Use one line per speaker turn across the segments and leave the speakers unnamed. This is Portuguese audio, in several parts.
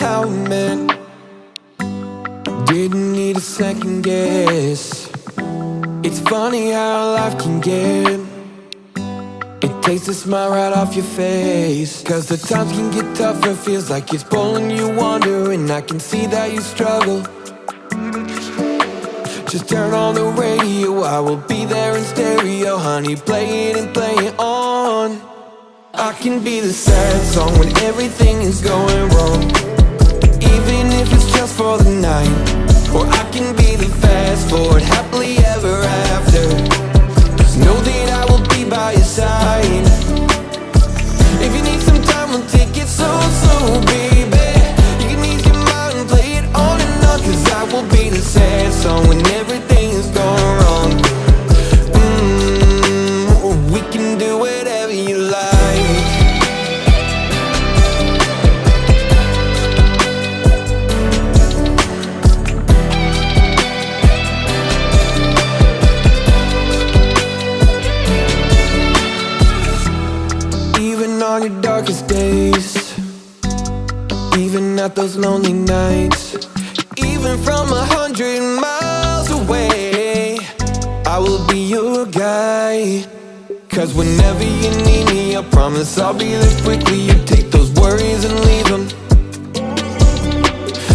how it meant Didn't need a second guess. It's funny how life can get. It takes a smile right off your face. Cause the times can get tough, tougher Feels like it's pulling you under And I can see that you struggle. Just turn on the radio I will be there in stereo. Honey, play it and play it on. I can be the sad song when everything is going song when everything is going wrong. Mm, We can do whatever you like. Even on your darkest days Even at those lonely nights Cause whenever you need me I promise I'll be there quickly. You take those worries and leave them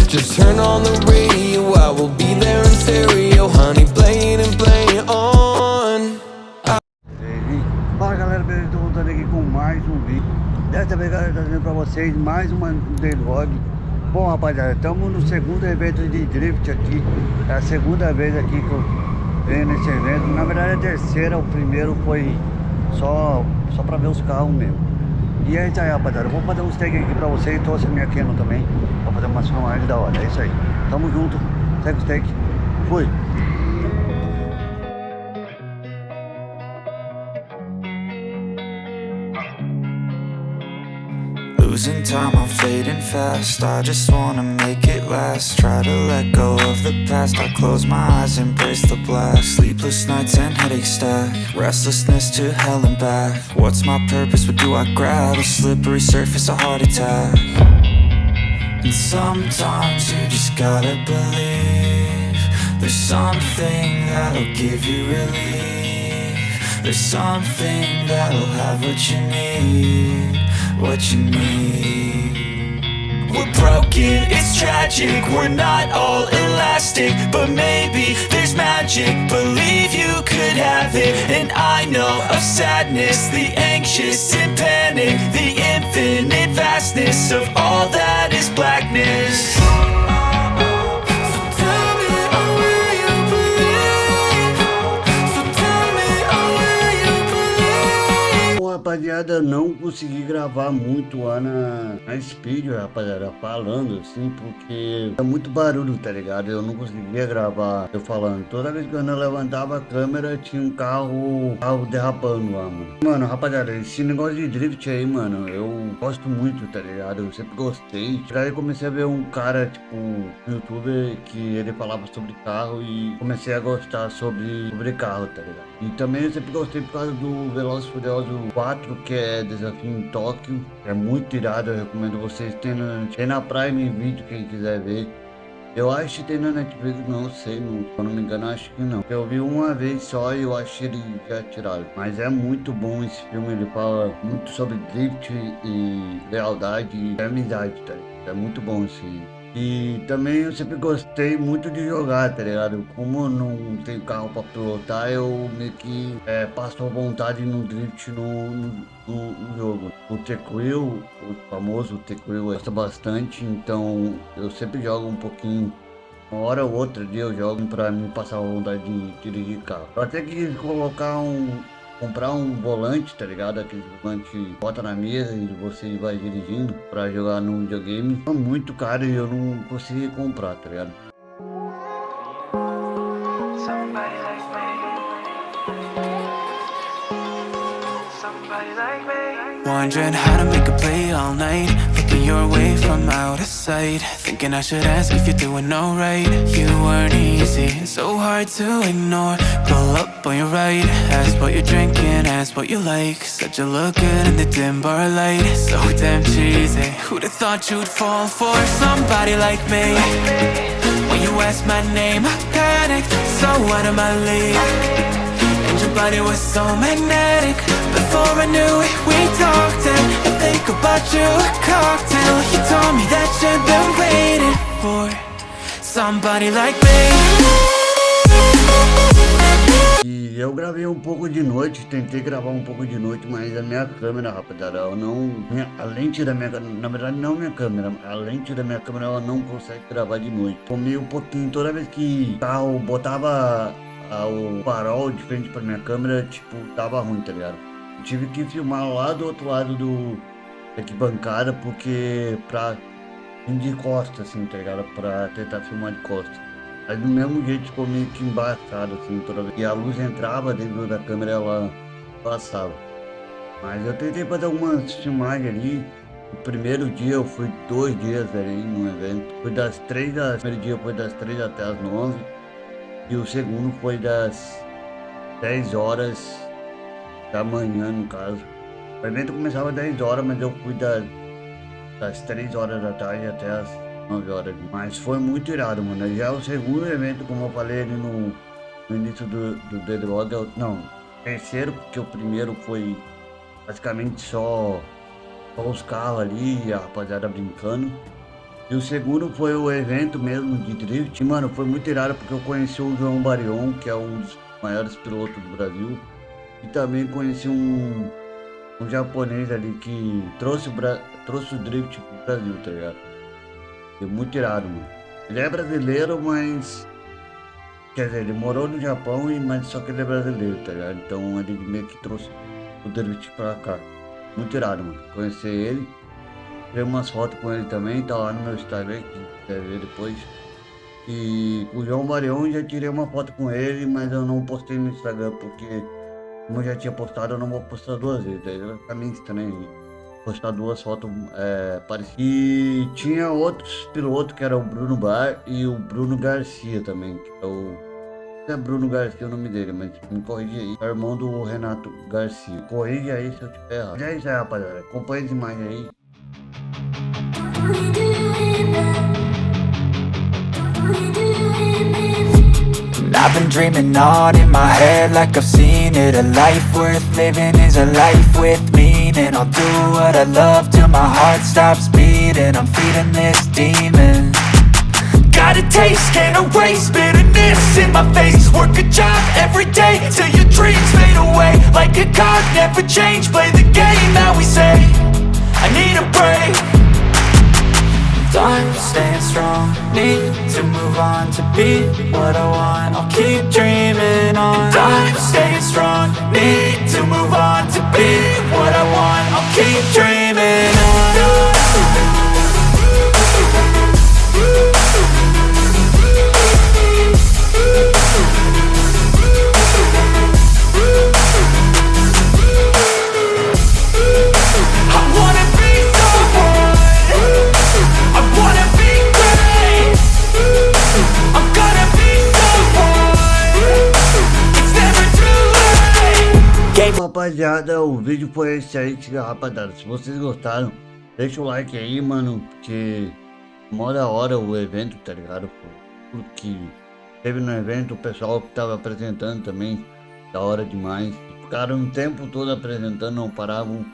Just turn on the radio I will be there in stereo. Honey, and on.
Fala galera, beleza? Estou voltando aqui com mais um vídeo. Dessa vez galera, trazendo pra vocês mais uma vlog Bom rapaziada, estamos no segundo evento de drift aqui. É a segunda vez aqui que eu venho nesse evento. Na verdade a terceira, o primeiro foi só, só pra ver os carros mesmo. E é isso aí rapaziada, eu vou fazer uns tags aqui pra vocês Trouxe a minha Canon também. Vou fazer uma filmagem da hora, é isso aí. Tamo junto, segue os tags, fui.
Losing time, I'm fading fast. I just wanna make it last. Try to let go of the past. I close my eyes, embrace the black Sleepless nights and headaches stack Restlessness to hell and back. What's my purpose, what do I grab? A slippery surface, a heart attack. And sometimes you just gotta believe There's something that'll give you relief. There's something that'll have what you need What you need We're broken, it's tragic. We're not all elastic But maybe there's magic. Believe you could have it. And I know of sadness The anxious and panic The infinite vastness Of all that is blackness
rapaziada, não consegui gravar muito lá na, na Speed, rapaziada, falando assim, porque é muito barulho, tá ligado? Eu não conseguia gravar eu falando. Toda vez que eu não levantava a câmera, tinha um carro, carro derrapando lá, mano. Mano, rapaziada, esse negócio de drift aí, mano, eu gosto muito, tá ligado? Eu sempre gostei. Daí comecei a ver um cara, tipo, no youtuber, que ele falava sobre carro e comecei a gostar sobre, sobre carro, tá ligado? E também eu sempre gostei por causa do Velozes Furiosos 4, que é Desafio em Tóquio. É muito irado, eu recomendo vocês. Tem na, tem na Prime Video, quem quiser ver. Eu acho que tem na Netflix, não sei, não, se eu não me engano, acho que não. Eu vi uma vez só e eu achei ele já tirado. Mas é muito bom esse filme, ele fala muito sobre drift e lealdade e amizade, tá? É muito bom esse, e também eu sempre gostei muito de jogar, tá ligado? Como não tenho carro pra pilotar, eu meio que é, passo a vontade no drift no, no, no jogo. O T-Quill, o famoso T-Quill, gosta bastante, então eu sempre jogo um pouquinho uma hora ou outra dia eu jogo pra me passar a vontade de dirigir carro. Eu até quis colocar um, comprar um volante, tá ligado? Aquele volante que bota na mesa e você vai dirigindo pra jogar no videogame. É muito caro e eu não consegui comprar, tá ligado?
Somebody like me. Somebody like me.
Wondering how to make a play all night
your way from out of sight. Thinking I should ask if you're doing alright. You weren't easy, so hard to ignore. Pull up on your right Ask what you're drinking, ask what you like. Said you look good in the dim bar light. So damn cheesy Who'd have thought you'd fall for somebody like me? When you asked my name, I panicked So out of my league and your body was so magnetic. Before I knew it, we talked Somebody like me
E eu gravei um pouco de noite, tentei gravar um pouco de noite, mas a minha câmera, rapaziada, eu não... Minha, a lente da minha na verdade não minha câmera, a lente da minha câmera ela não consegue gravar de noite. Comi um pouquinho, toda vez que carro botava o farol de frente pra minha câmera, tipo, tava ruim, tá ligado? Tive que filmar lá do outro lado do arquibancada, porque pra de costa, assim, tá ligado? Pra tentar filmar de costa. Mas do mesmo jeito ficou meio que embaçado, assim, toda vez. E a luz entrava dentro da câmera, ela passava. Mas eu tentei fazer algumas filmagens ali. O primeiro dia eu fui dois dias ali no evento. Foi das três das... O primeiro dia foi das três até as nove. E o segundo foi das 10 horas da manhã, no caso. O evento começava às 10 horas, mas eu fui das, das 3 horas da tarde até as 9 horas. Mas foi muito irado, mano. Já o segundo evento, como eu falei ali no, no início do, do eu, não, terceiro, porque o primeiro foi basicamente só, só os carros ali e a rapaziada brincando. E o segundo foi o evento mesmo de drift. E, mano, foi muito irado porque eu conheci o João Barion, que é um dos maiores pilotos do Brasil. E também conheci um, um japonês ali que trouxe o, Bra trouxe o drift pro Brasil, tá ligado? Foi muito irado, mano. Ele é brasileiro, mas... Quer dizer, ele morou no Japão, e, mas só que ele é brasileiro, tá ligado? Então ele meio que trouxe o drift pra cá. Muito irado, mano. Conhecer ele. Tirei umas fotos com ele também, tá lá no meu Instagram, que quer ver depois. E com o João Marion já tirei uma foto com ele, mas eu não postei no Instagram porque como eu já tinha postado, eu não vou postar duas vezes. Aí vai ficar meio estranho postar duas fotos é, parecidas. E tinha outros pilotos que era o Bruno Bar e o Bruno Garcia também, que é o. É Bruno Garcia o nome dele, mas me corrige aí. É irmão do Renato Garcia. Corrige aí se eu tiver errado. É isso aí, rapaziada. Acompanha as imagens aí.
I've been dreaming on in my head like I've seen it A life worth living is a life with meaning I'll do what I love till my heart stops beating. I'm feeding this demon. Got a taste, can't erase bitterness in my face. Work a job every day till your dreams fade away. Like a card, never change, play the game that we say. I need a break Time staying strong. Need to move on to be what I want. I'll keep dreaming on. Time staying strong. Need to move on to be what I want. I'll keep dreaming
rapaziada, o vídeo foi esse aí, rapaziada. Se vocês gostaram, deixa o like aí, mano, porque mó da hora o evento, tá ligado? Porque teve no evento o pessoal que tava apresentando também, da hora demais. Ficaram um tempo todo apresentando, não paravam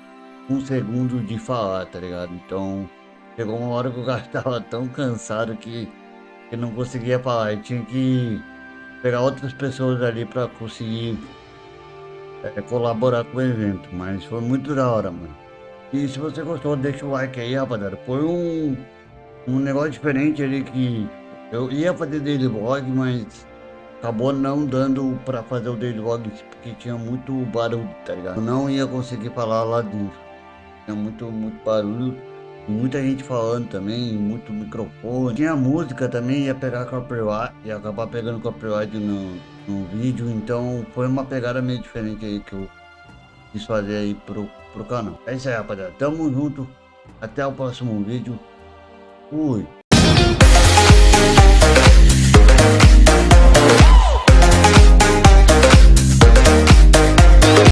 um segundo de falar, tá ligado? Então, chegou uma hora que o cara tava tão cansado que, que não conseguia falar. E tinha que pegar outras pessoas ali pra conseguir é, colaborar com o evento, mas foi muito da hora, mano. E se você gostou, deixa o like aí, rapaziada. Foi um, um negócio diferente ali que eu ia fazer daily vlog, mas acabou não dando pra fazer o daily vlog porque tinha muito barulho, tá ligado? Eu não ia conseguir falar lá dentro. Tinha muito, muito barulho, muita gente falando também, muito microfone. Tinha música também, ia pegar copyright, ia acabar pegando copyright no, no vídeo, então foi uma pegada meio diferente aí que eu quis fazer aí pro, pro canal. É isso aí, rapaziada. Tamo junto. Até o próximo vídeo. Fui.